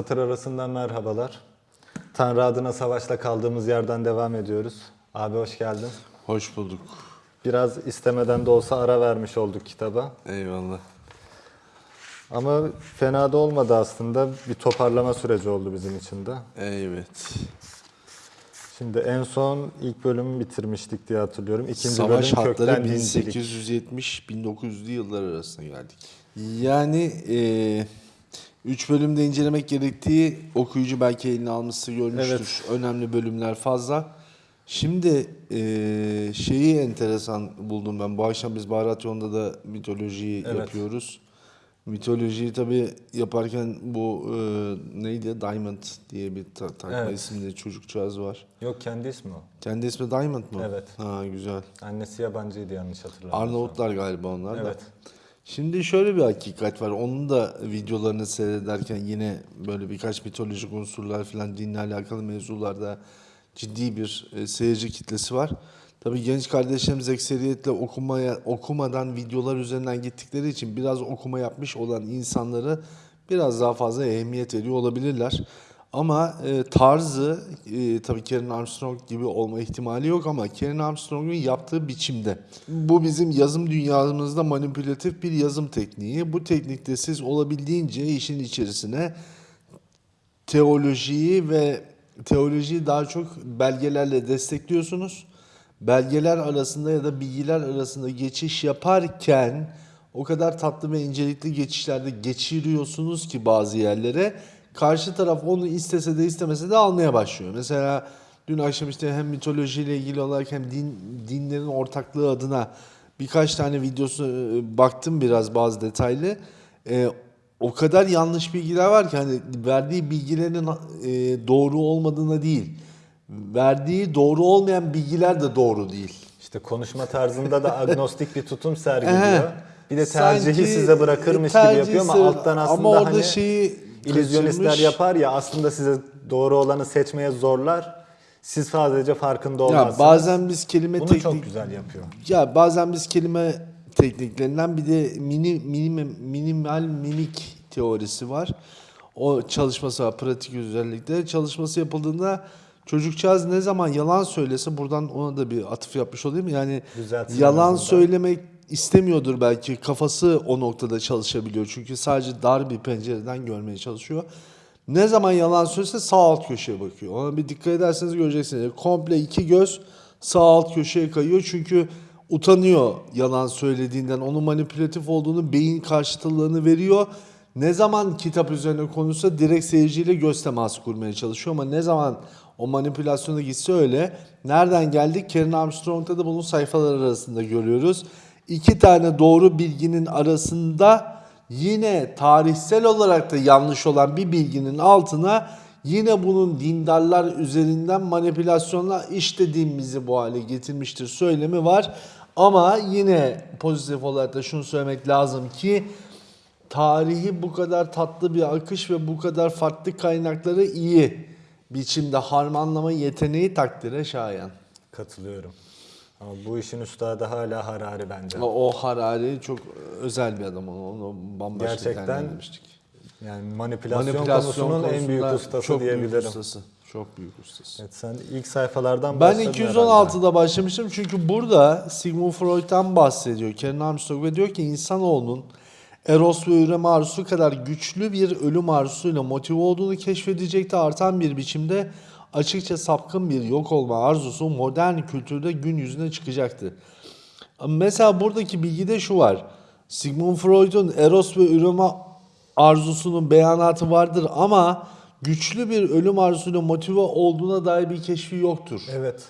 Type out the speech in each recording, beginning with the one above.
Satır arasından merhabalar. Tanrı adına savaşla kaldığımız yerden devam ediyoruz. Abi hoş geldin. Hoş bulduk. Biraz istemeden de olsa ara vermiş olduk kitaba. Eyvallah. Ama fena da olmadı aslında. Bir toparlama süreci oldu bizim için de. Evet. Şimdi en son ilk bölümü bitirmiştik diye hatırlıyorum. İkinci Savaş bölüm hatları 1870-1900'lü yıllar arasına geldik. Yani... Ee 3 bölümde incelemek gerektiği okuyucu belki elini almıştır görmüştür. Evet. Önemli bölümler fazla. Şimdi e, şeyi enteresan buldum ben. Bu akşam biz Baharat Yolunda da mitolojiyi evet. yapıyoruz. Mitolojiyi tabi yaparken bu e, neydi? Diamond diye bir ta takma evet. isimli çocukcağız var. Yok kendi ismi o. Kendi ismi Diamond mı? Evet. Ha güzel. Annesi yabancıydı yanlış hatırlamıyorsam. Arnavutlar galiba onlar evet. da. Evet. Şimdi şöyle bir hakikat var. Onun da videolarını seyrederken yine böyle birkaç mitolojik unsurlar falan dinle alakalı mevzularda ciddi bir e, seyirci kitlesi var. Tabii genç kardeşlerimiz ekseriyetle okumaya okumadan videolar üzerinden gittikleri için biraz okuma yapmış olan insanları biraz daha fazla ehemmiyet veriyor olabilirler. Ama e, tarzı e, tabii Karen Armstrong gibi olma ihtimali yok ama Karen Armstrong'un yaptığı biçimde. Bu bizim yazım dünyamızda manipülatif bir yazım tekniği. Bu teknikte siz olabildiğince işin içerisine teolojiyi ve teolojiyi daha çok belgelerle destekliyorsunuz. Belgeler arasında ya da bilgiler arasında geçiş yaparken o kadar tatlı ve incelikli geçişlerde geçiriyorsunuz ki bazı yerlere karşı taraf onu istese de istemese de almaya başlıyor. Mesela dün akşam işte hem mitolojiyle ilgili olarak hem din, dinlerin ortaklığı adına birkaç tane videosu e, baktım biraz bazı detaylı. E, o kadar yanlış bilgiler var ki hani verdiği bilgilerin e, doğru olmadığına değil. Verdiği doğru olmayan bilgiler de doğru değil. İşte konuşma tarzında da agnostik bir tutum sergiliyor. Bir de tercihi Sanki size bırakırmış gibi yapıyor ama alttan aslında ama orada hani şeyi illüzyonistler yapar ya aslında size doğru olanı seçmeye zorlar. Siz sadece farkında Ya olmazsınız. bazen biz kelime Bunu teknik çok güzel yapıyor. Ya bazen biz kelime tekniklerinden bir de mini, minim, minimal mimik teorisi var. O çalışması var pratik özellikle. Çalışması yapıldığında çocukcağız ne zaman yalan söylese buradan ona da bir atıf yapmış olayım. Yani Düzeltsin en yalan söylemek istemiyordur belki. Kafası o noktada çalışabiliyor. Çünkü sadece dar bir pencereden görmeye çalışıyor. Ne zaman yalan söylese sağ alt köşeye bakıyor. Ona bir dikkat ederseniz göreceksiniz. Komple iki göz sağ alt köşeye kayıyor. Çünkü utanıyor yalan söylediğinden. Onun manipülatif olduğunu beyin karşıtlığını veriyor. Ne zaman kitap üzerine konuşsa direkt seyirciyle göz teması kurmaya çalışıyor. Ama ne zaman o manipülasyona gitse öyle. Nereden geldik? Karen Armstrong'da da bunun sayfalar arasında görüyoruz. İki tane doğru bilginin arasında yine tarihsel olarak da yanlış olan bir bilginin altına yine bunun dindarlar üzerinden manipülasyonla işte dinimizi bu hale getirmiştir söylemi var. Ama yine pozitif olarak da şunu söylemek lazım ki tarihi bu kadar tatlı bir akış ve bu kadar farklı kaynakları iyi biçimde harmanlama yeteneği takdire şayan. Katılıyorum. Ama bu işin üstadı hala Harari bence. O, o Harari çok özel bir adam onu, bambaşka Gerçekten değerlendirmiştik. Yani manipülasyon, Manipülasyon konusunun en büyük ustası çok diyebilirim. Büyük ustası. Çok büyük ustası. Evet, sen ilk sayfalardan Ben başladın herhalde. 216'da başlamıştım çünkü burada Sigmund Freud'dan bahsediyor Karen Armstrong ve diyor ki insanoğlunun Eros ve üreme arzusu kadar güçlü bir ölüm arzusuyla motive olduğunu keşfedecekti. Artan bir biçimde açıkça sapkın bir yok olma arzusu modern kültürde gün yüzüne çıkacaktı. Mesela buradaki bilgide şu var. Sigmund Freud'un Eros ve üreme arzusunun beyanatı vardır ama güçlü bir ölüm arzusuyla motive olduğuna dair bir keşfi yoktur. Evet.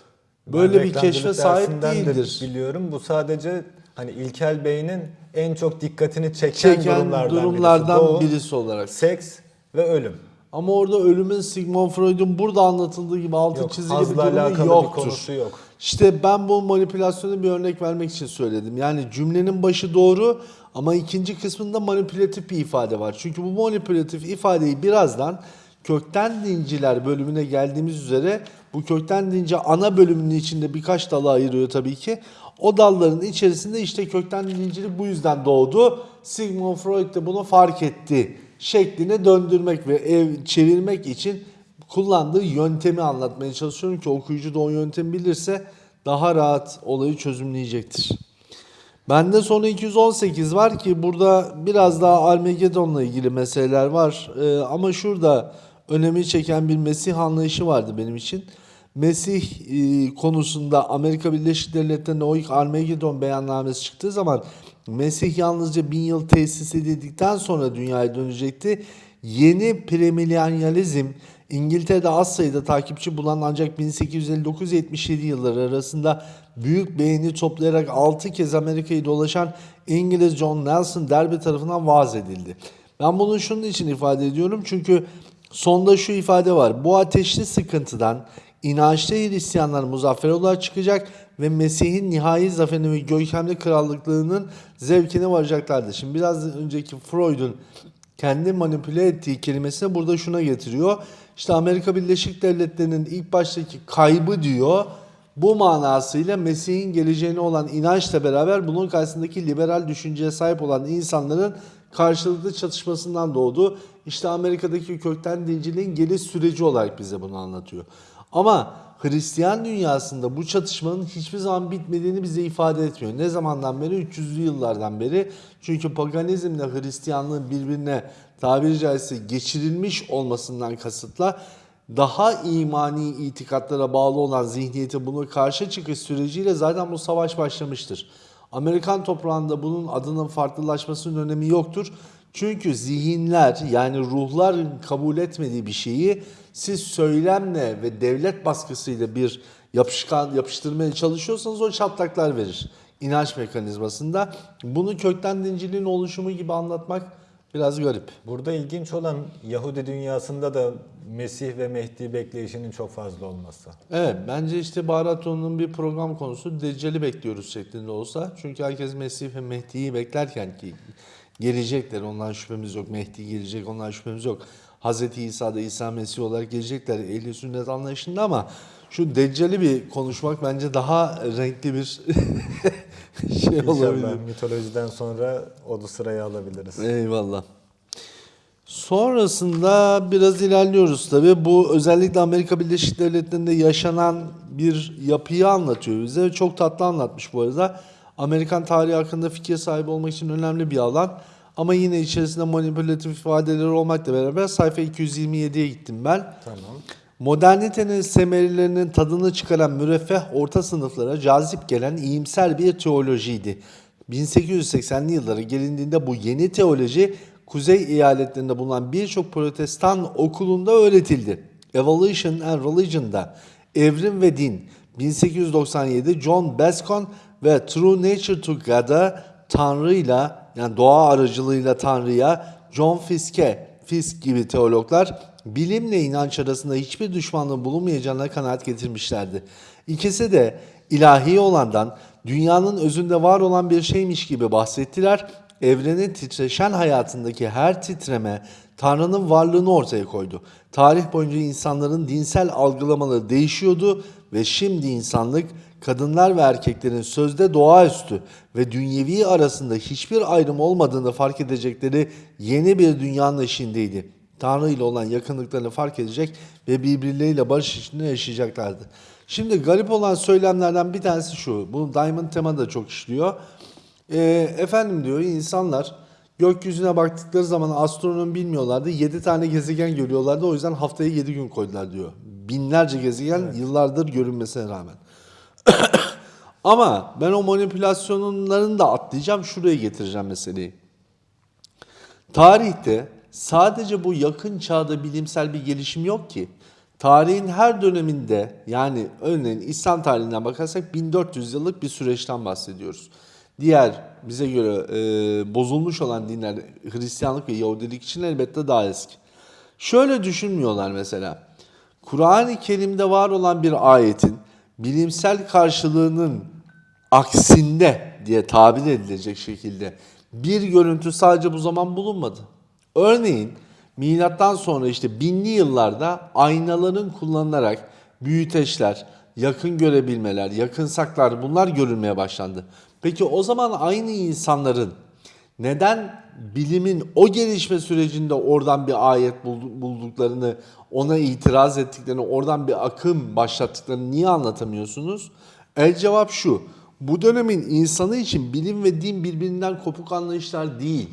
Böyle Ben bir keşfe sahip dersinden de değildir. biliyorum. Bu sadece hani ilkel beynin en çok dikkatini çeken, Çeken durumlardan, durumlardan birisi. Birisi olarak. Seks ve ölüm. Ama orada ölümün Sigmund Freud'un burada anlatıldığı gibi altı Yok, çizili bir durumu bir yoktur. konusu yok. İşte ben bu manipülasyonu bir örnek vermek için söyledim. Yani cümlenin başı doğru ama ikinci kısmında manipülatif bir ifade var. Çünkü bu manipülatif ifadeyi birazdan kökten dinciler bölümüne geldiğimiz üzere bu kökten dinci ana bölümünün içinde birkaç dalı ayırıyor tabii ki. O dalların içerisinde işte kökten dincilik bu yüzden doğdu. Sigmund Freud de bunu fark etti şekline döndürmek ve ev çevirmek için kullandığı yöntemi anlatmaya çalışıyorum ki okuyucu da o yöntemi bilirse daha rahat olayı çözümleyecektir. Bende sonra 218 var ki burada biraz daha Armageddon'la ilgili meseleler var. Ee, ama şurada önemi çeken bir Mesih anlayışı vardı benim için. Mesih e, konusunda Amerika Birleşik Devletleri'nde o ilk Armageddon beyannamesi çıktığı zaman Mesih yalnızca bin yıl tesis edildikten sonra dünyaya dönecekti. Yeni premilyanyalizm İngiltere'de az sayıda takipçi bulan ancak 1859-77 yılları arasında büyük beğeni toplayarak 6 kez Amerika'yı dolaşan İngiliz John Nelson Derby tarafından vaaz edildi. Ben bunu şunun için ifade ediyorum çünkü sonda şu ifade var. Bu ateşli sıkıntıdan inançlı Hristiyanlar muzaffer olarak çıkacak ve Mesih'in nihai zaferini ve görkemli krallıklığının zevkine varacaklardır. Şimdi biraz önceki Freud'un kendi manipüle ettiği kelimesini burada şuna getiriyor. İşte Amerika Birleşik Devletleri'nin ilk baştaki kaybı diyor. Bu manasıyla Mesih'in geleceğine olan inançla beraber bunun karşısındaki liberal düşünceye sahip olan insanların karşılıklı çatışmasından doğdu. İşte Amerika'daki kökten dinciliğin geliş süreci olarak bize bunu anlatıyor. Ama Hristiyan dünyasında bu çatışmanın hiçbir zaman bitmediğini bize ifade etmiyor. Ne zamandan beri? 300'lü yıllardan beri. Çünkü paganizmle Hristiyanlığın birbirine tabiri caizse geçirilmiş olmasından kasıtla daha imani itikatlara bağlı olan zihniyete bunu karşı çıkış süreciyle zaten bu savaş başlamıştır. Amerikan toprağında bunun adının farklılaşmasının önemi yoktur. Çünkü zihinler yani ruhların kabul etmediği bir şeyi siz söylemle ve devlet baskısıyla bir yapışkan yapıştırmaya çalışıyorsanız o çatlaklar verir. İnanç mekanizmasında. Bunu kökten dinciliğin oluşumu gibi anlatmak biraz garip. Burada ilginç olan Yahudi dünyasında da Mesih ve Mehdi bekleyişinin çok fazla olması. Evet bence işte Baharaton'un bir program konusu Deccal'i bekliyoruz şeklinde olsa. Çünkü herkes Mesih ve Mehdi'yi beklerken ki gelecekler ondan şüphemiz yok. Mehdi gelecek ondan şüphemiz yok. Hazreti İsa da İsa Mesih olarak gelecekler ehli sünnet anlayışında ama şu Deccal'i bir konuşmak bence daha renkli bir şey olabilir. İnşallah mitolojiden sonra o da sırayı alabiliriz. Eyvallah. Sonrasında biraz ilerliyoruz tabii. Bu özellikle Amerika Birleşik Devletleri'nde yaşanan bir yapıyı anlatıyor bize. Çok tatlı anlatmış bu arada. Amerikan tarihi hakkında fikir sahibi olmak için önemli bir alan. Ama yine içerisinde manipülatif ifadeleri olmakla beraber sayfa 227'ye gittim ben. Tamam. Modernitenin semerilerinin tadını çıkaran müreffeh orta sınıflara cazip gelen iyimser bir teolojiydi. 1880'li yıllara gelindiğinde bu yeni teoloji kuzey eyaletlerinde bulunan birçok protestan okulunda öğretildi. Evolution and Religion'da Evrim ve Din 1897 John Bascom ve True Nature to God'a Tanrı'yla yani doğa aracılığıyla Tanrı'ya John Fiske, Fisk gibi teologlar bilimle inanç arasında hiçbir düşmanlığın bulunmayacağına kanaat getirmişlerdi. İkisi de ilahi olandan dünyanın özünde var olan bir şeymiş gibi bahsettiler. Evrenin titreşen hayatındaki her titreme Tanrı'nın varlığını ortaya koydu. Tarih boyunca insanların dinsel algılamaları değişiyordu ve şimdi insanlık kadınlar ve erkeklerin sözde doğaüstü ve dünyevi arasında hiçbir ayrım olmadığını fark edecekleri yeni bir dünyanın eşiğindeydi. Tanrı ile olan yakınlıklarını fark edecek ve birbirleriyle barış içinde yaşayacaklardı. Şimdi garip olan söylemlerden bir tanesi şu. Bunu Diamond Tema da çok işliyor. Ee, efendim diyor insanlar gökyüzüne baktıkları zaman astronomi bilmiyorlardı. 7 tane gezegen görüyorlardı. O yüzden haftaya 7 gün koydular diyor. Binlerce gezegen yıllardır görünmesine rağmen. Ama ben o manipülasyonların da atlayacağım. Şuraya getireceğim meseleyi. Tarihte sadece bu yakın çağda bilimsel bir gelişim yok ki. Tarihin her döneminde yani örneğin İslam tarihinden bakarsak 1400 yıllık bir süreçten bahsediyoruz. Diğer bize göre e, bozulmuş olan dinler Hristiyanlık ve Yahudilik için elbette daha eski. Şöyle düşünmüyorlar mesela. Kur'an-ı Kerim'de var olan bir ayetin bilimsel karşılığının aksinde diye tabir edilecek şekilde bir görüntü sadece bu zaman bulunmadı. Örneğin milattan sonra işte binli yıllarda aynaların kullanılarak büyüteçler, yakın görebilmeler, yakın saklar bunlar görülmeye başlandı. Peki o zaman aynı insanların neden bilimin o gelişme sürecinde oradan bir ayet bul- bulduklarını, ona itiraz ettiklerini, oradan bir akım başlattıklarını niye anlatamıyorsunuz? El cevap şu. Bu dönemin insanı için bilim ve din birbirinden kopuk anlayışlar değil.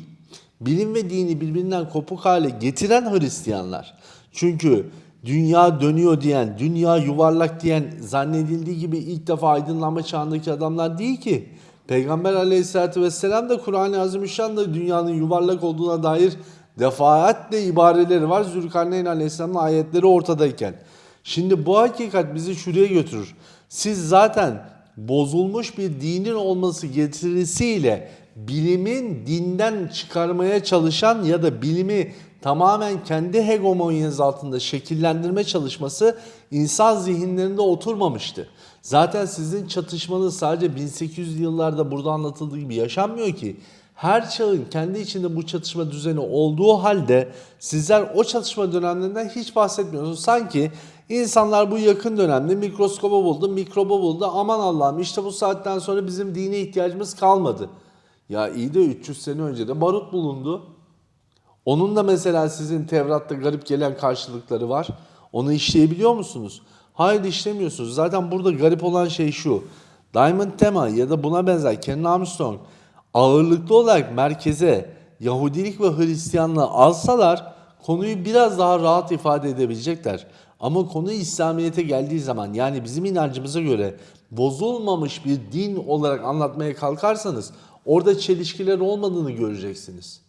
Bilim ve dini birbirinden kopuk hale getiren Hristiyanlar. Çünkü dünya dönüyor diyen, dünya yuvarlak diyen zannedildiği gibi ilk defa aydınlanma çağındaki adamlar değil ki. Peygamber aleyhissalatü vesselam da Kur'an-ı Azimüşşan'da dünyanın yuvarlak olduğuna dair defaatle ibareleri var. Zülkarneyn aleyhisselamın ayetleri ortadayken. Şimdi bu hakikat bizi şuraya götürür. Siz zaten bozulmuş bir dinin olması getirisiyle bilimin dinden çıkarmaya çalışan ya da bilimi tamamen kendi hegemonyanız altında şekillendirme çalışması insan zihinlerinde oturmamıştı. Zaten sizin çatışmanız sadece 1800'lü yıllarda burada anlatıldığı gibi yaşanmıyor ki. Her çağın kendi içinde bu çatışma düzeni olduğu halde sizler o çatışma dönemlerinden hiç bahsetmiyorsunuz. Sanki insanlar bu yakın dönemde mikroskoba buldu, mikroba buldu. Aman Allah'ım işte bu saatten sonra bizim dine ihtiyacımız kalmadı. Ya iyi de 300 sene önce de barut bulundu. Onun da mesela sizin Tevrat'ta garip gelen karşılıkları var. Onu işleyebiliyor musunuz? Hayır işlemiyorsunuz. Zaten burada garip olan şey şu. Diamond Tema ya da buna benzer Ken Armstrong ağırlıklı olarak merkeze Yahudilik ve Hristiyanlığı alsalar konuyu biraz daha rahat ifade edebilecekler. Ama konu İslamiyet'e geldiği zaman yani bizim inancımıza göre bozulmamış bir din olarak anlatmaya kalkarsanız orada çelişkiler olmadığını göreceksiniz.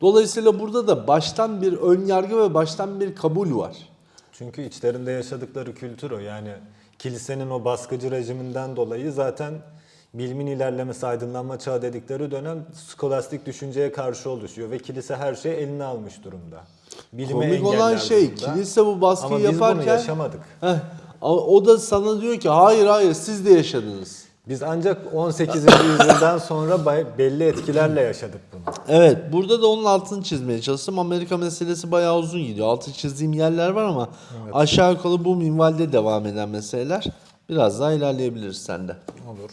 Dolayısıyla burada da baştan bir ön yargı ve baştan bir kabul var. Çünkü içlerinde yaşadıkları kültür o. Yani kilisenin o baskıcı rejiminden dolayı zaten bilimin ilerlemesi, aydınlanma çağı dedikleri dönem skolastik düşünceye karşı oluşuyor ve kilise her şeyi eline almış durumda. Bilime Komik olan şey durumda. kilise bu baskıyı Ama biz yaparken bunu yaşamadık. Heh, o da sana diyor ki hayır hayır siz de yaşadınız. Biz ancak 18. yüzyıldan sonra belli etkilerle yaşadık bunu. Evet burada da onun altını çizmeye çalıştım. Amerika meselesi bayağı uzun gidiyor. Altı çizdiğim yerler var ama aşağı yukarı bu minvalde devam eden meseleler. Biraz daha ilerleyebiliriz sende. Olur.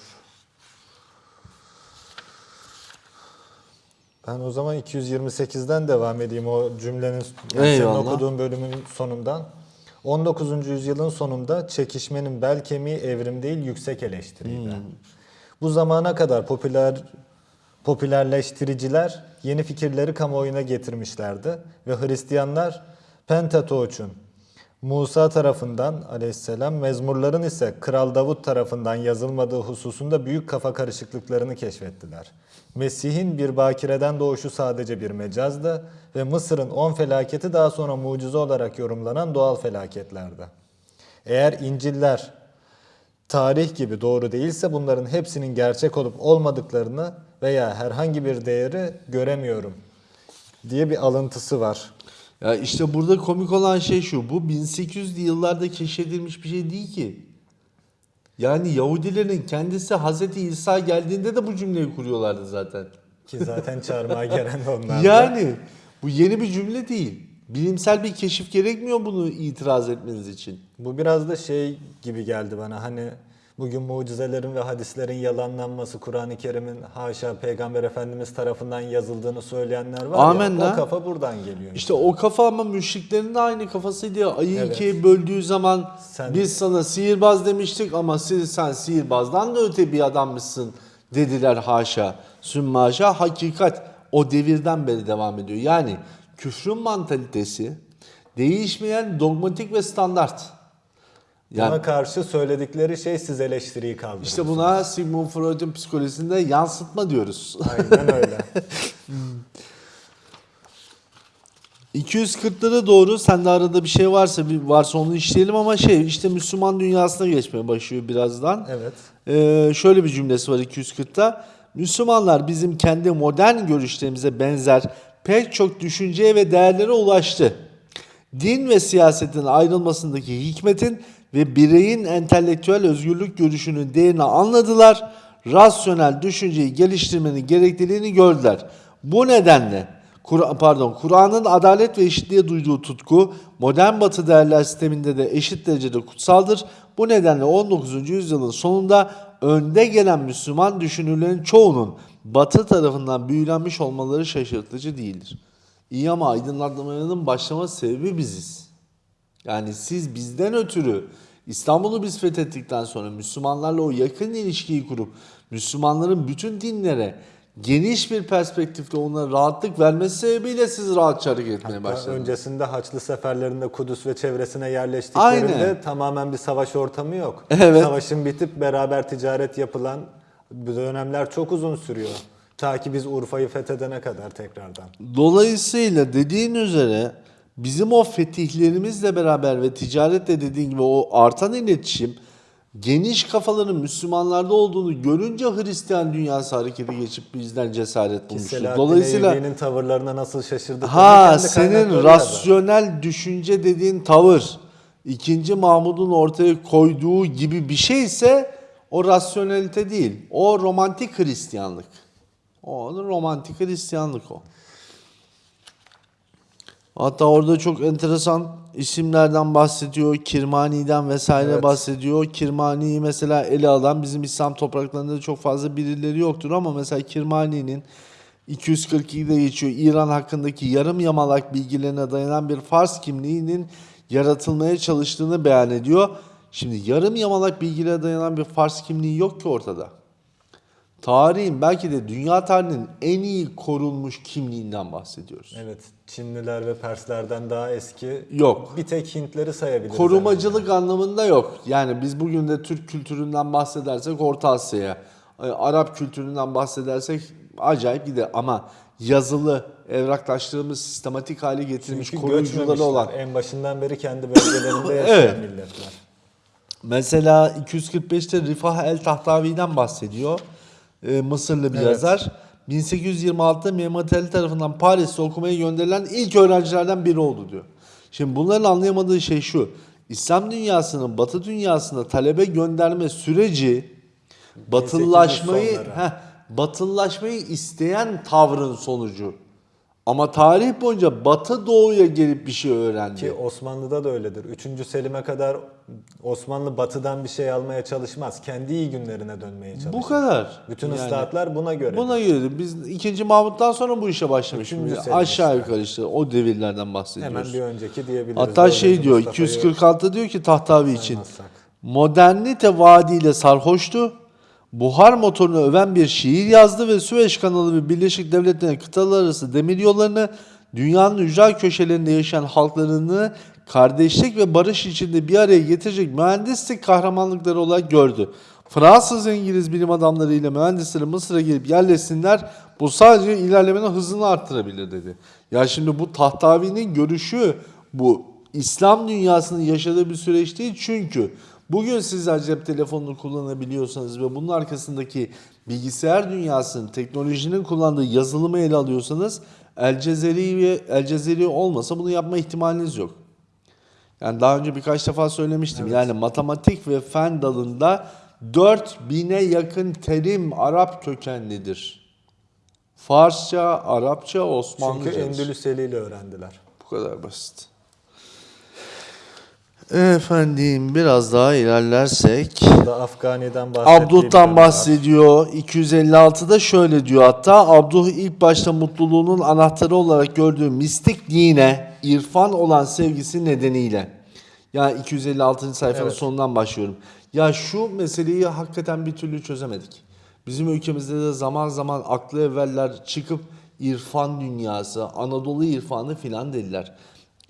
Ben o zaman 228'den devam edeyim o cümlenin yani senin okuduğun bölümün sonundan. 19. yüzyılın sonunda çekişmenin bel kemiği evrim değil yüksek eleştiriydi. Bu zamana kadar popüler popülerleştiriciler yeni fikirleri kamuoyuna getirmişlerdi ve Hristiyanlar Pentatoç'un Musa tarafından aleyhisselam, mezmurların ise Kral Davut tarafından yazılmadığı hususunda büyük kafa karışıklıklarını keşfettiler. Mesih'in bir bakireden doğuşu sadece bir mecazdı ve Mısır'ın on felaketi daha sonra mucize olarak yorumlanan doğal felaketlerdi. Eğer İncil'ler tarih gibi doğru değilse bunların hepsinin gerçek olup olmadıklarını veya herhangi bir değeri göremiyorum diye bir alıntısı var. Ya işte burada komik olan şey şu. Bu 1800'lü yıllarda keşfedilmiş bir şey değil ki. Yani Yahudilerin kendisi Hazreti İsa geldiğinde de bu cümleyi kuruyorlardı zaten. Ki zaten çarmıha gelen onlar. Yani bu yeni bir cümle değil. Bilimsel bir keşif gerekmiyor bunu itiraz etmeniz için. Bu biraz da şey gibi geldi bana hani bugün mucizelerin ve hadislerin yalanlanması, Kur'an-ı Kerim'in haşa Peygamber Efendimiz tarafından yazıldığını söyleyenler var Amenna. ya o kafa buradan geliyor. İşte o kafa ama müşriklerin de aynı kafasıydı ya. Ayı Evet. ikiye böldüğü zaman Sen- biz sana sihirbaz demiştik ama siz, sen sihirbazdan da öte bir adammışsın dediler haşa. Sümme haşa hakikat o devirden beri devam ediyor. Yani küfrün mantalitesi değişmeyen dogmatik ve standart. Buna Yani karşı söyledikleri şey siz eleştiriyi kaldırın. işte buna Sigmund Freud'un psikolojisinde yansıtma diyoruz. Aynen öyle. 240'lara doğru sende arada bir şey varsa bir varsa onu işleyelim ama şey işte Müslüman dünyasına geçmeye başlıyor birazdan. Evet. Ee, şöyle bir cümlesi var 240'ta. Müslümanlar bizim kendi modern görüşlerimize benzer pek çok düşünceye ve değerlere ulaştı. Din ve siyasetin ayrılmasındaki hikmetin ve bireyin entelektüel özgürlük görüşünün değerini anladılar. Rasyonel düşünceyi geliştirmenin gerekliliğini gördüler. Bu nedenle Kur- pardon Kur'an'ın adalet ve eşitliğe duyduğu tutku modern batı değerler sisteminde de eşit derecede kutsaldır. Bu nedenle 19. yüzyılın sonunda önde gelen Müslüman düşünürlerin çoğunun Batı tarafından büyülenmiş olmaları şaşırtıcı değildir. İyi ama aydınlatmanın başlama sebebi biziz. Yani siz bizden ötürü İstanbul'u biz fethettikten sonra Müslümanlarla o yakın ilişkiyi kurup Müslümanların bütün dinlere geniş bir perspektifte onlara rahatlık vermesi sebebiyle siz rahatça hareket etmeye Hatta başladınız. öncesinde Haçlı seferlerinde Kudüs ve çevresine yerleştiklerinde Aynen. tamamen bir savaş ortamı yok. Evet. Savaşın bitip beraber ticaret yapılan dönemler çok uzun sürüyor. Ta ki biz Urfa'yı fethedene kadar tekrardan. Dolayısıyla dediğin üzere bizim o fetihlerimizle beraber ve ticaretle dediğin gibi o artan iletişim geniş kafaların Müslümanlarda olduğunu görünce Hristiyan dünyası harekete geçip bizden cesaret bulmuştur. Dolayısıyla Eyyubi'nin tavırlarına nasıl şaşırdık. ha senin rasyonel düşünce dediğin tavır ikinci Mahmud'un ortaya koyduğu gibi bir şeyse o rasyonelite değil. O romantik Hristiyanlık. O romantik Hristiyanlık o. Hatta orada çok enteresan isimlerden bahsediyor. Kirmani'den vesaire Evet. bahsediyor. Kirmani'yi mesela ele alan bizim İslam topraklarında da çok fazla birileri yoktur ama mesela Kirmani'nin 242'de geçiyor. İran hakkındaki yarım yamalak bilgilerine dayanan bir Fars kimliğinin yaratılmaya çalıştığını beyan ediyor. Şimdi yarım yamalak bilgilere dayanan bir Fars kimliği yok ki ortada. Tarihin belki de dünya tarihinin en iyi korunmuş kimliğinden bahsediyoruz. Evet, Çinliler ve Perslerden daha eski. Yok. Bir tek Hintleri sayabiliriz. Korumacılık anlamında yok. Yani biz bugün de Türk kültüründen bahsedersek Orta Asya'ya, e, Arap kültüründen bahsedersek acayip gider. Ama yazılı, evraklaştığımız sistematik hale getirilmiş Çünkü koruyucuları olan. En başından beri kendi bölgelerinde yaşayan Evet. milletler. Mesela 245'te Rifah el Tahtavi'den bahsediyor. Ee, Mısırlı bir Evet. yazar. 1826'da Mehmet Ali tarafından Paris'te okumaya gönderilen ilk öğrencilerden biri oldu diyor. Şimdi bunların anlayamadığı şey şu. İslam dünyasının Batı dünyasına talebe gönderme süreci batılılaşmayı 1800 sonları. heh, batılılaşmayı isteyen tavrın sonucu. Ama tarih boyunca Batı Doğu'ya gelip bir şey öğrendi. Ki Osmanlı'da da öyledir. 3. Selim'e kadar Osmanlı batıdan bir şey almaya çalışmaz. Kendi iyi günlerine dönmeye çalışır. Bu kadar. Bütün Yani- ıslahatlar buna göre. Buna göre biz 2. Mahmut'tan sonra bu işe başlamış. Aşağı yukarı işte o devirlerden bahsediyoruz. Hemen bir önceki diyebiliriz. Hatta şey diyor Mustafa'yı 246'da diyor ki Tahtavi için modernite vaadiyle sarhoştu. Buhar motorunu öven bir şiir yazdı ve Süveyş kanalı ve Birleşik Devletler'in kıtalar arası demir yollarını dünyanın ücra köşelerinde yaşayan halklarını kardeşlik ve barış içinde bir araya getirecek mühendislik kahramanlıkları olarak gördü. Fransız İngiliz bilim adamları ile mühendisleri Mısır'a gelip yerleşsinler. Bu sadece ilerlemenin hızını arttırabilir dedi. Ya şimdi bu Tahtavi'nin görüşü bu İslam dünyasının yaşadığı bir süreç değil çünkü bugün sizler cep telefonunu kullanabiliyorsanız ve bunun arkasındaki bilgisayar dünyasının, teknolojinin kullandığı yazılımı ele alıyorsanız El Cezeri ve El Cezeri olmasa bunu yapma ihtimaliniz yok. Yani daha önce birkaç defa söylemiştim. Yani matematik ve fen dalında 4000'e yakın terim Arap kökenlidir. Farsça, Arapça, Osmanlıca. Çünkü Endülüs eliyle öğrendiler. Bu kadar basit. Efendim biraz daha ilerlersek. Burada Afgani'den Abduh'tan bahsediyor. 256'da şöyle diyor hatta Abduh ilk başta mutluluğunun anahtarı olarak gördüğü mistik dine, irfan olan sevgisi nedeniyle. Yani 256. sayfanın Evet. sonundan başlıyorum. Ya şu meseleyi hakikaten bir türlü çözemedik. Bizim ülkemizde de zaman zaman aklı evveller çıkıp irfan dünyası, Anadolu irfanı filan dediler.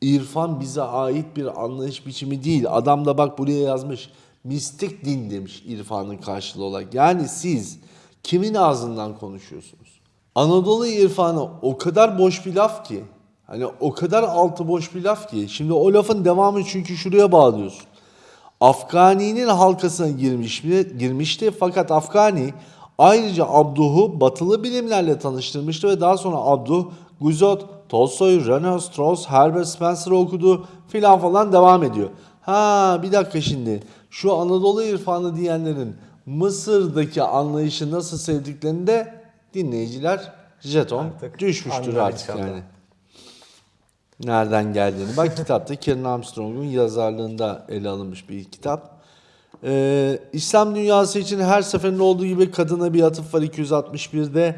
İrfan bize ait bir anlayış biçimi değil. Adam da bak buraya yazmış. Mistik din demiş irfanın karşılığı olarak. Yani siz kimin ağzından konuşuyorsunuz? Anadolu irfanı o kadar boş bir laf ki. Hani o kadar altı boş bir laf ki. Şimdi o lafın devamı çünkü şuraya bağlıyorsun. Afgani'nin halkasına girmiş, girmişti fakat Afgani ayrıca Abduh'u batılı bilimlerle tanıştırmıştı ve daha sonra Abduh, Guzot, Tolstoy, Renaud, Strauss, Herbert Spencer'ı okudu filan falan devam ediyor. Ha bir dakika şimdi şu Anadolu irfanı diyenlerin Mısır'daki anlayışı nasıl sevdiklerini de dinleyiciler jeton Artık düşmüştür artık inşallah. yani nereden geldiğini. Bak kitapta Karen Armstrong'un yazarlığında ele alınmış bir kitap. Ee, İslam dünyası için her seferinde olduğu gibi kadına bir atıf var 261'de.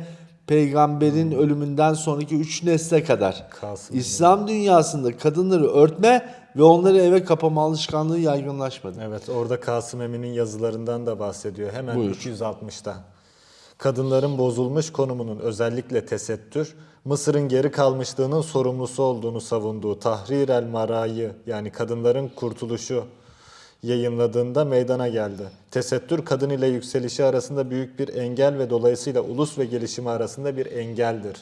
Peygamberin ölümünden sonraki 3 nesle kadar. Kasım İslam dünyasında kadınları örtme ve onları eve kapama alışkanlığı yaygınlaşmadı. Evet orada Kasım Emin'in yazılarından da bahsediyor. Hemen Buyur. 260'ta. Kadınların bozulmuş konumunun özellikle tesettür, Mısır'ın geri kalmışlığının sorumlusu olduğunu savunduğu Tahrir el Mara'yı yani kadınların kurtuluşu yayınladığında meydana geldi. Tesettür kadın ile yükselişi arasında büyük bir engel ve dolayısıyla ulus ve gelişimi arasında bir engeldir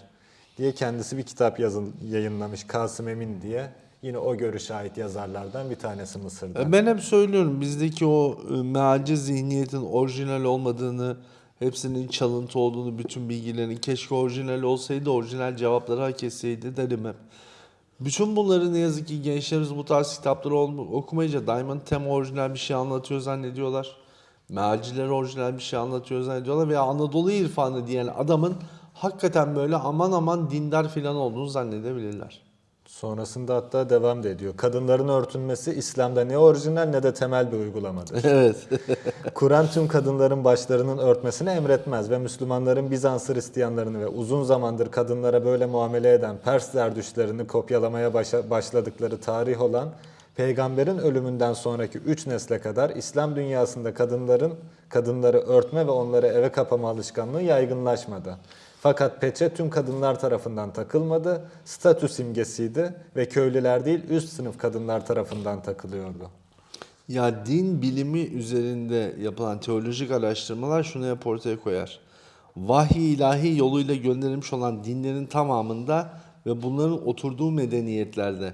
diye kendisi bir kitap yazın, yayınlamış Kasım Emin diye. Yine o görüşe ait yazarlardan bir tanesi Mısır'da. E, Ben hep söylüyorum bizdeki o e, mealci zihniyetin orijinal olmadığını, hepsinin çalıntı olduğunu, bütün bilgilerin keşke orijinal olsaydı, orijinal cevapları hak etseydi derim hep. Bütün bunları ne yazık ki gençlerimiz bu tarz kitapları okumayınca Diamond Tem orijinal bir şey anlatıyor zannediyorlar. Mealciler orijinal bir şey anlatıyor zannediyorlar veya Anadolu irfanı diyen adamın hakikaten böyle aman aman dindar filan olduğunu zannedebilirler. Sonrasında hatta devam da ediyor. Kadınların örtünmesi İslam'da ne orijinal ne de temel bir uygulamadır. evet. Kur'an tüm kadınların başlarının örtmesini emretmez ve Müslümanların Bizans Hristiyanlarını ve uzun zamandır kadınlara böyle muamele eden Pers zerdüşlerini kopyalamaya başa- başladıkları tarih olan Peygamberin ölümünden sonraki üç nesle kadar İslam dünyasında kadınların kadınları örtme ve onları eve kapama alışkanlığı yaygınlaşmadı. Fakat peçe tüm kadınlar tarafından takılmadı, statü simgesiydi ve köylüler değil üst sınıf kadınlar tarafından takılıyordu. Ya din bilimi üzerinde yapılan teolojik araştırmalar şunu hep ortaya koyar. Vahiy ilahi yoluyla gönderilmiş olan dinlerin tamamında ve bunların oturduğu medeniyetlerde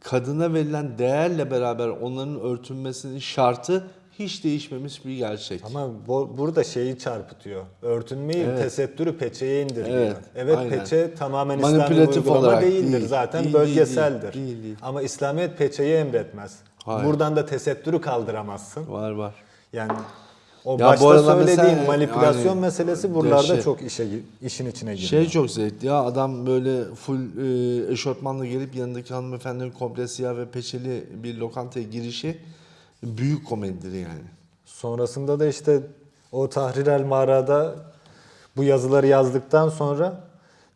kadına verilen değerle beraber onların örtünmesinin şartı hiç değişmemiş bir gerçek. Ama bu, burada şeyi çarpıtıyor. Örtünmeyi, Evet. tesettürü peçeye indiriyor. Evet, Evet, aynen. peçe tamamen İslami uygulama olarak değildir. değil, Zaten değil, bölgeseldir. değil, değil, değil. Ama İslamiyet peçeyi emretmez. Hayır. Buradan da tesettürü kaldıramazsın. Var var. Yani o Ya başta söylediğim mesela, manipülasyon yani, meselesi buralarda şey- çok işe işin içine giriyor. Şey çok zevkli ya adam böyle full e, eşofmanla gelip yanındaki hanımefendinin komple siyah ve peçeli bir lokantaya girişi büyük komedidir yani. Sonrasında da işte o Tahrir el Mara'da bu yazıları yazdıktan sonra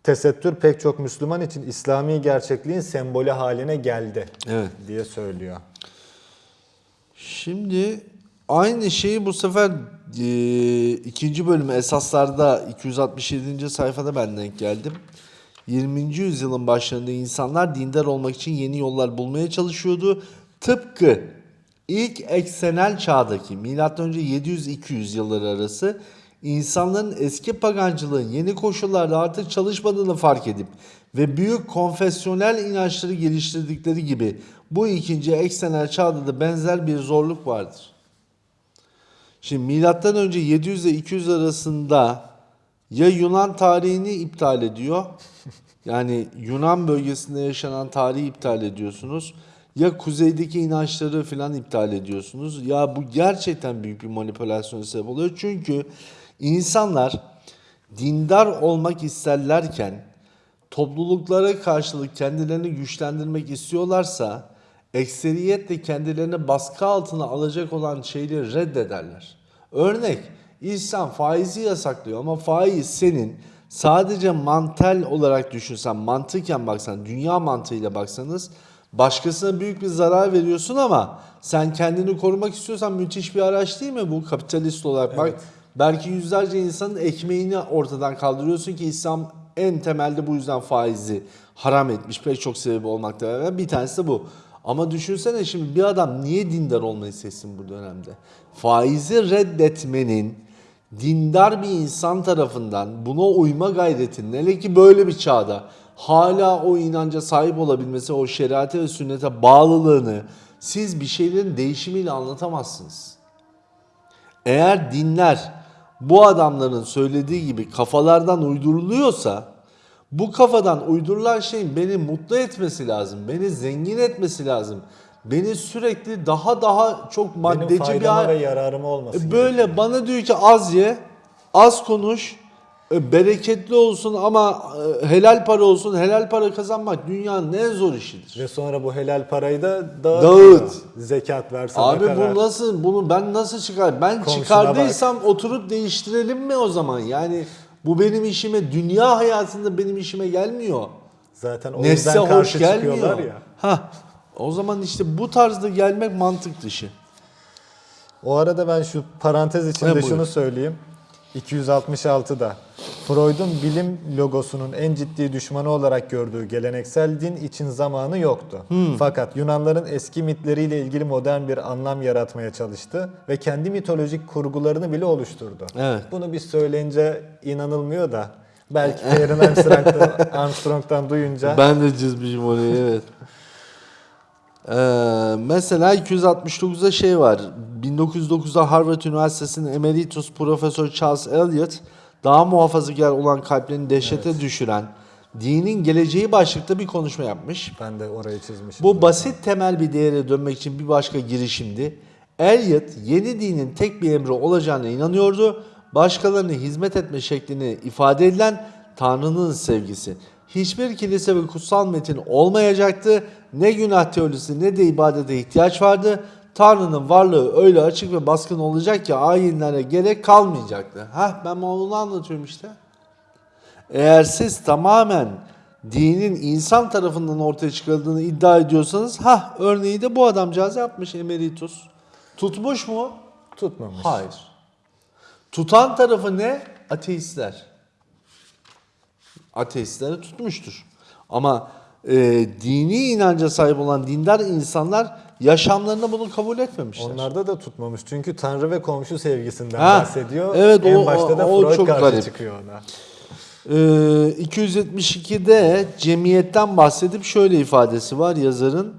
tesettür pek çok Müslüman için İslami gerçekliğin sembolü haline geldi Evet. diye söylüyor. Şimdi aynı şeyi bu sefer e, ikinci bölümü esaslarda 267. sayfada ben denk geldim. 20. yüzyılın başlarında insanlar dindar olmak için yeni yollar bulmaya çalışıyordu. Tıpkı ilk eksenel çağdaki M.Ö. 700-200 yılları arası insanların eski pagancılığın yeni koşullarda artık çalışmadığını fark edip ve büyük konfesyonel inançları geliştirdikleri gibi bu ikinci eksenel çağda da benzer bir zorluk vardır. Şimdi milattan önce 700 ile 200 arasında ya Yunan tarihini iptal ediyor. Yani Yunan bölgesinde yaşanan tarihi iptal ediyorsunuz. Ya kuzeydeki inançları filan iptal ediyorsunuz. Ya bu gerçekten büyük bir manipülasyon sebep oluyor. Çünkü insanlar dindar olmak isterlerken topluluklara karşılık kendilerini güçlendirmek istiyorlarsa ekseriyetle kendilerini baskı altına alacak olan şeyleri reddederler. Örnek İslam faizi yasaklıyor ama faiz senin sadece mantel olarak düşünsen, mantıken baksan, dünya mantığıyla baksanız başkasına büyük bir zarar veriyorsun ama sen kendini korumak istiyorsan müthiş bir araç değil mi bu kapitalist olarak? Bak Evet. belki yüzlerce insanın ekmeğini ortadan kaldırıyorsun ki İslam en temelde bu yüzden faizi haram etmiş pek çok sebebi olmakla beraber bir tanesi de bu. Ama düşünsene şimdi bir adam niye dindar olmayı seçsin bu dönemde? Faizi reddetmenin dindar bir insan tarafından buna uyma gayretinin hele ki böyle bir çağda hala o inanca sahip olabilmesi, o şeriate ve sünnete bağlılığını siz bir şeylerin değişimiyle anlatamazsınız. Eğer dinler bu adamların söylediği gibi kafalardan uyduruluyorsa bu kafadan uydurulan şeyin beni mutlu etmesi lazım. Beni zengin etmesi lazım. Beni sürekli daha daha çok Benim maddeci bir faydama hal- ve yararıma olması Böyle bana diyor ki az ye, az konuş, Bereketli olsun ama e, helal para olsun. Helal para kazanmak dünyanın en zor işidir. Ve sonra bu helal parayı da dağıt. Dağıt. Zekat ver, sadaka Abi ver. bu nasıl bunu ben nasıl çıkar? Ben Komşuna çıkardıysam oturup değiştirelim mi o zaman? Yani bu benim işime dünya hayatında benim işime gelmiyor. Zaten o Nefse yüzden karşı gelmiyor. çıkıyorlar ya. Ha. O zaman işte bu tarzda gelmek mantık dışı. O arada ben şu parantez içinde şunu söyleyeyim. 266'da Freud'un bilim logosunun en ciddi düşmanı olarak gördüğü geleneksel din için zamanı yoktu. Hmm. Fakat Yunanların eski mitleriyle ilgili modern bir anlam yaratmaya çalıştı ve kendi mitolojik kurgularını bile oluşturdu. Evet. Bunu biz söyleyince inanılmıyor da belki Aaron Armstrong'dan, Armstrong'dan duyunca Ben de çizmişim orayı evet. Ee, mesela 269'da şey var. 1909'da Harvard Üniversitesi'nin emeritus profesör Charles Eliot daha muhafazakar olan kalplerini dehşete düşüren dinin geleceği başlıkta bir konuşma yapmış. ben de orayı çizmişim. Bu basit temel bir değere dönmek için bir başka girişimdi. Eliot yeni dinin tek bir emri olacağına inanıyordu. Başkalarına hizmet etme şeklini ifade edilen Tanrı'nın sevgisi. Hiçbir kilise ve kutsal metin olmayacaktı. Ne günah teolojisi ne de ibadete ihtiyaç vardı. Tanrı'nın varlığı öyle açık ve baskın olacak ki ayinlere gerek kalmayacaktı. Hah ben onu anlatıyorum işte. Eğer siz tamamen dinin insan tarafından ortaya çıkarıldığını iddia ediyorsanız ha örneği de bu adamcağız yapmış emeritus. Tutmuş mu? tutmamış. Hayır. Tutan tarafı ne? Ateistler. Ateistleri tutmuştur. Ama e, dini inanca sahip olan dindar insanlar yaşamlarında bunu kabul etmemişler. Onlarda da tutmamış. Çünkü Tanrı ve komşu sevgisinden Ha, bahsediyor. evet, en o- başta da o- Freud çok karşı garip. çıkıyor ona. Ee, 272'de cemiyetten bahsedip şöyle ifadesi var yazarın.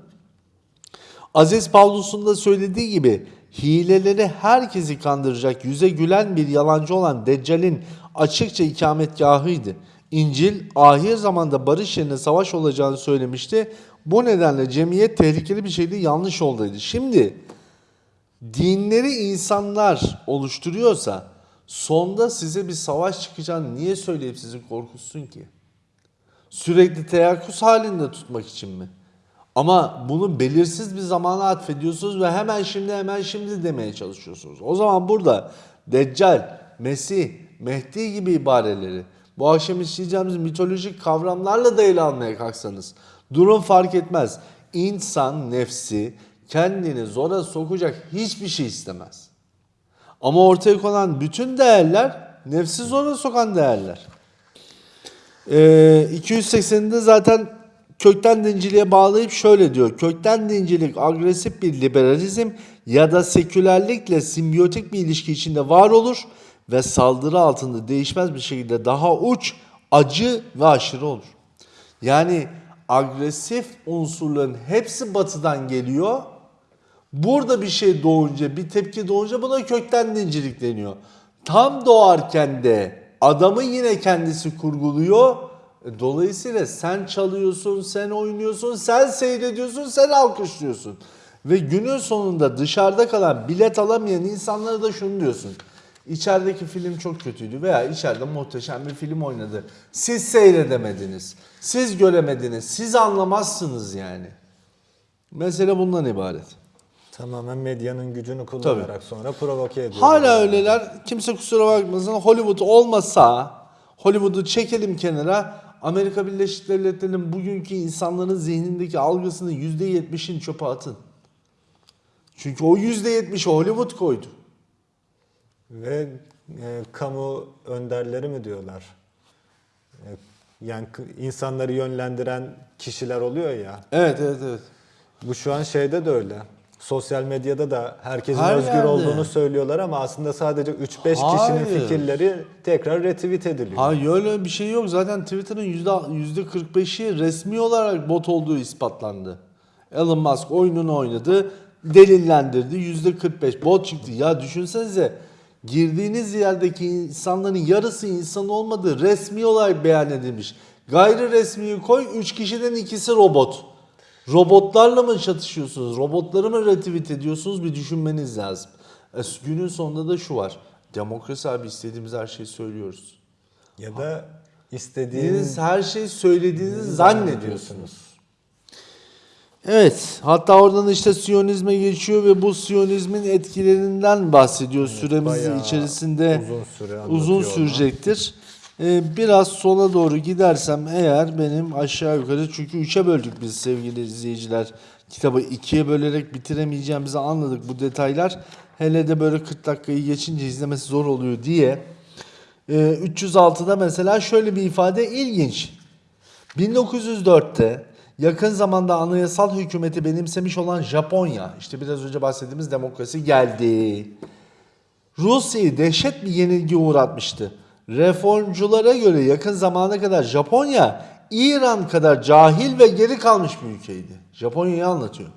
Aziz Pavlus'un da söylediği gibi hileleri herkesi kandıracak yüze gülen bir yalancı olan Deccal'in açıkça ikametgahıydı. İncil ahir zamanda barış yerine savaş olacağını söylemişti. Bu nedenle cemiyet tehlikeli bir şeydi, yanlış yoldaydı. Şimdi dinleri insanlar oluşturuyorsa sonda size bir savaş çıkacağını niye söyleyip sizi korkutsun ki? Sürekli teyakkuz halinde tutmak için mi? Ama bunu belirsiz bir zamana atfediyorsunuz ve hemen şimdi hemen şimdi demeye çalışıyorsunuz. O zaman burada Deccal, Mesih, Mehdi gibi ibareleri bu akşam işleyeceğimiz mitolojik kavramlarla da ele almaya kalksanız durum fark etmez. İnsan nefsi kendini zora sokacak hiçbir şey istemez. Ama ortaya konan bütün değerler nefsi zora sokan değerler. Ee, 280'de zaten kökten dinciliğe bağlayıp şöyle diyor. Kökten dincilik agresif bir liberalizm ya da sekülerlikle simbiyotik bir ilişki içinde var olur ve saldırı altında değişmez bir şekilde daha uç, acı ve aşırı olur. Yani agresif unsurların hepsi batıdan geliyor. Burada bir şey doğunca, bir tepki doğunca buna kökten dincilik deniyor. Tam doğarken de adamı yine kendisi kurguluyor. E, Dolayısıyla sen çalıyorsun, sen oynuyorsun, sen seyrediyorsun, sen alkışlıyorsun. Ve günün sonunda dışarıda kalan bilet alamayan insanlara da şunu diyorsun. İçerideki film çok kötüydü veya içeride muhteşem bir film oynadı. Siz seyredemediniz, siz göremediniz, siz anlamazsınız yani. Mesele bundan ibaret. Tamamen medyanın gücünü kullanarak sonra provoke ediyor. Hala öyleler. Kimse kusura bakmasın. Hollywood olmasa Hollywood'u çekelim kenara. Amerika Birleşik Devletleri'nin bugünkü insanların zihnindeki algısını %70'in çöpe atın. Çünkü o %70'i Hollywood koydu. Ve e, kamu önderleri mi diyorlar? E, yani insanları yönlendiren kişiler oluyor ya. Evet evet evet. Bu şu an şeyde de öyle. Sosyal medyada da herkesin Her özgür yerde. olduğunu söylüyorlar ama aslında sadece 3-5 kişinin Hayır. fikirleri tekrar retweet ediliyor. Hayır öyle bir şey yok. Zaten Twitter'ın yüzde 45'i resmi olarak bot olduğu ispatlandı. Elon Musk oyununu oynadı, delillendirdi. Yüzde 45 bot çıktı. Ya düşünsenize girdiğiniz yerdeki insanların yarısı insan olmadığı resmi olarak beyan edilmiş. Gayri resmiyi koy 3 kişiden ikisi robot. Robotlarla mı çatışıyorsunuz? Robotları mı retweet ediyorsunuz? Bir düşünmeniz lazım. E, günün sonunda da şu var. Demokrasi abi istediğimiz her şeyi söylüyoruz. Ya da istediğiniz her şeyi söylediğinizi zannediyorsunuz. Evet, hatta oradan işte Siyonizme geçiyor ve bu Siyonizmin etkilerinden bahsediyor. Süremiz bayağı içerisinde uzun süre uzun sürecektir. Ee, biraz sola doğru gidersem eğer benim aşağı yukarı çünkü üçe böldük biz sevgili izleyiciler. Kitabı ikiye bölerek bitiremeyeceğimizi anladık bu detaylar. Hele de böyle 40 dakikayı geçince izlemesi zor oluyor diye. Ee, 306'da mesela şöyle bir ifade ilginç. 1904'te yakın zamanda anayasal hükümeti benimsemiş olan Japonya, işte biraz önce bahsettiğimiz demokrasi geldi. Rusya'yı dehşet bir yenilgi uğratmıştı. Reformculara göre yakın zamana kadar Japonya İran kadar cahil ve geri kalmış bir ülkeydi. Japonya'yı anlatıyor.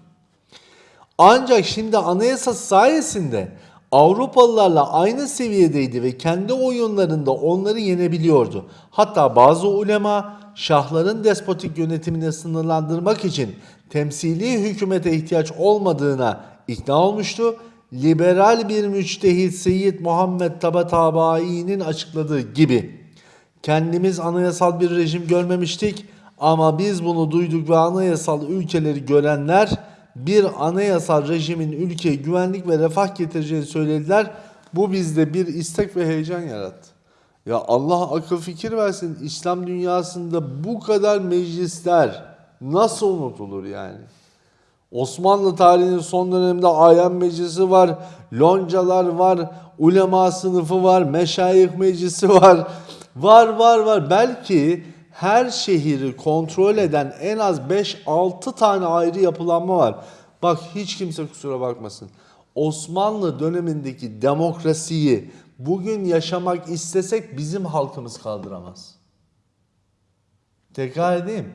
Ancak şimdi anayasası sayesinde Avrupalılarla aynı seviyedeydi ve kendi oyunlarında onları yenebiliyordu. Hatta bazı ulema şahların despotik yönetimini sınırlandırmak için temsili hükümete ihtiyaç olmadığına ikna olmuştu. Liberal bir müçtehit Seyyid Muhammed Tabatabayi'nin açıkladığı gibi Kendimiz anayasal bir rejim görmemiştik ama biz bunu duyduk ve anayasal ülkeleri görenler bir anayasal rejimin ülkeye güvenlik ve refah getireceğini söylediler. Bu bizde bir istek ve heyecan yarattı. Ya Allah akıl fikir versin İslam dünyasında bu kadar meclisler nasıl unutulur yani? Osmanlı tarihinin son döneminde ayan meclisi var, loncalar var, ulema sınıfı var, meşayih meclisi var. Var var var. Belki her şehri kontrol eden en az 5-6 tane ayrı yapılanma var. Bak hiç kimse kusura bakmasın. Osmanlı dönemindeki demokrasiyi bugün yaşamak istesek bizim halkımız kaldıramaz. Tekrar edeyim.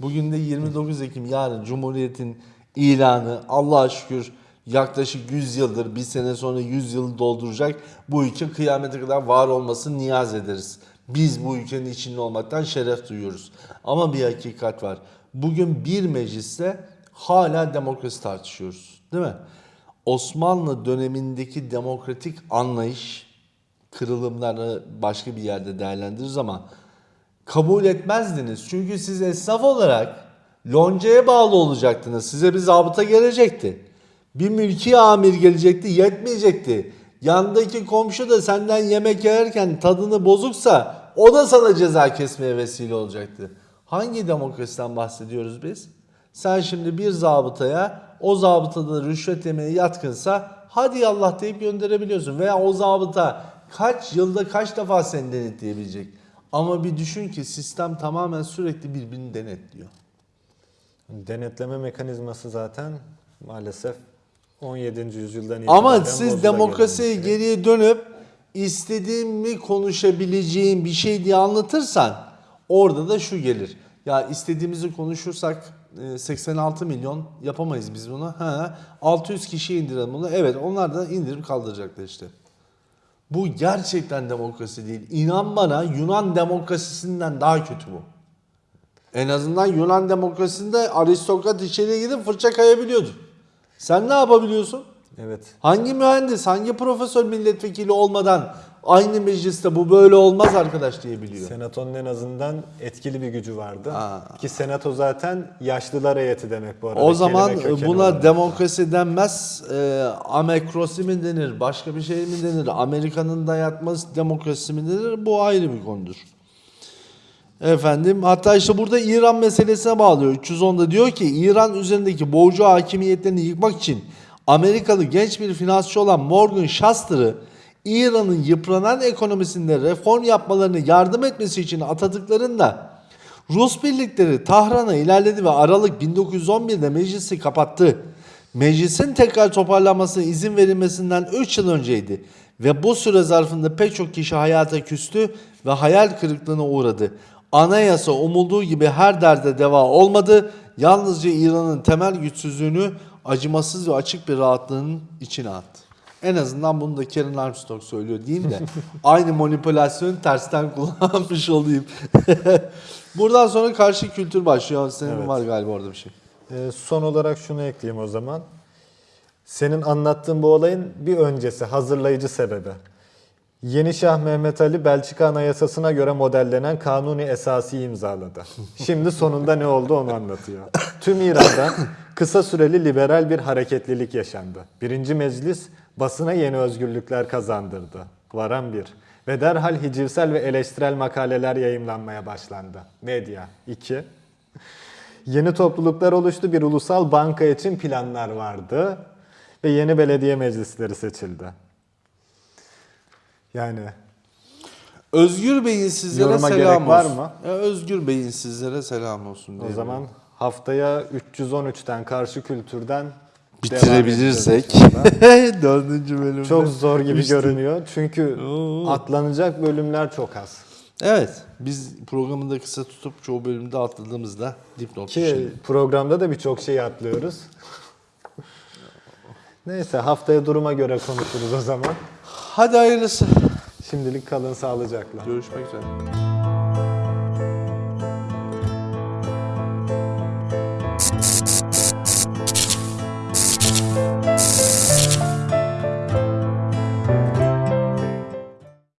Bugün de 29 Ekim yarın Cumhuriyet'in ilanı Allah'a şükür yaklaşık 100 yıldır bir sene sonra 100 yıl dolduracak. Bu ülke kıyamete kadar var olmasını niyaz ederiz. Biz bu ülkenin içinde olmaktan şeref duyuyoruz. Ama bir hakikat var. Bugün bir mecliste hala demokrasi tartışıyoruz. Değil mi? Osmanlı dönemindeki demokratik anlayış kırılımları başka bir yerde değerlendiririz ama kabul etmezdiniz. Çünkü siz esnaf olarak loncaya bağlı olacaktınız. Size bir zabıta gelecekti. Bir mülki amir gelecekti, yetmeyecekti. Yandaki komşu da senden yemek yerken tadını bozuksa o da sana ceza kesmeye vesile olacaktı. Hangi demokrasiden bahsediyoruz biz? Sen şimdi bir zabıtaya o zabıtada rüşvet yemeye yatkınsa hadi Allah deyip gönderebiliyorsun. Veya o zabıta kaç yılda kaç defa seni denetleyebilecek. Ama bir düşün ki sistem tamamen sürekli birbirini denetliyor. denetleme mekanizması zaten maalesef 17. yüzyıldan itibaren Ama siz demokrasiye şey. geriye dönüp istediğimi konuşabileceğim bir şey diye anlatırsan orada da şu gelir. Ya istediğimizi konuşursak e, 86 milyon yapamayız biz bunu. Ha, 600 kişi indirelim bunu. Evet onlar da indirip kaldıracaklar işte. Bu gerçekten demokrasi değil. İnan bana Yunan demokrasisinden daha kötü bu. En azından Yunan demokrasisinde aristokrat içeriye gidip fırça kayabiliyordu. Sen ne yapabiliyorsun? Evet. Hangi mühendis, hangi profesör milletvekili olmadan aynı mecliste bu böyle olmaz arkadaş diyebiliyor. Senatonun en azından etkili bir gücü vardı. Aa. Ki senato zaten yaşlılar heyeti demek bu arada. O zaman buna olarak. demokrasi denmez, e, amekrosi mi denir, başka bir şey mi denir, Amerika'nın dayatması demokrasi mi denir, bu ayrı bir konudur. Efendim hatta işte burada İran meselesine bağlıyor. 310'da diyor ki İran üzerindeki boğucu hakimiyetlerini yıkmak için Amerikalı genç bir finansçı olan Morgan Shuster'ı İran'ın yıpranan ekonomisinde reform yapmalarını yardım etmesi için atadıklarında Rus birlikleri Tahran'a ilerledi ve Aralık 1911'de meclisi kapattı. Meclisin tekrar toparlanmasına izin verilmesinden 3 yıl önceydi ve bu süre zarfında pek çok kişi hayata küstü ve hayal kırıklığına uğradı. Anayasa umulduğu gibi her derde deva olmadı. Yalnızca İran'ın temel güçsüzlüğünü acımasız ve açık bir rahatlığın içine attı. En azından bunu da Karen Armstrong söylüyor diyeyim de aynı manipülasyonu tersten kullanmış olayım. Buradan sonra karşı kültür başlıyor. Senin Evet. var galiba orada bir şey. Ee, son olarak şunu ekleyeyim o zaman. Senin anlattığın bu olayın bir öncesi, hazırlayıcı sebebi. Yeni Şah Mehmet Ali Belçika Anayasası'na göre modellenen kanuni esası imzaladı. Şimdi sonunda ne oldu onu anlatıyor. Tüm İran'da kısa süreli liberal bir hareketlilik yaşandı. Birinci meclis basına yeni özgürlükler kazandırdı. Varan bir. Ve derhal hicivsel ve eleştirel makaleler yayımlanmaya başlandı. Medya 2. Yeni topluluklar oluştu. Bir ulusal banka için planlar vardı. Ve yeni belediye meclisleri seçildi. Yani Özgür Bey'in sizlere Yoruma selam gerek var olsun. mı? Ya Özgür Bey'in sizlere selam olsun. o zaman haftaya 313'ten karşı kültürden bitirebilirsek. Dördüncü bölümde. Çok zor gibi Üstü. görünüyor. Çünkü Oo. atlanacak bölümler çok az. Evet. Biz programı da kısa tutup çoğu bölümde atladığımızda dipnot Ki düşelim. programda da birçok şey atlıyoruz. Neyse haftaya duruma göre konuşuruz o zaman. Hadi hayırlısı. Şimdilik kalın sağlıcakla. Görüşmek üzere.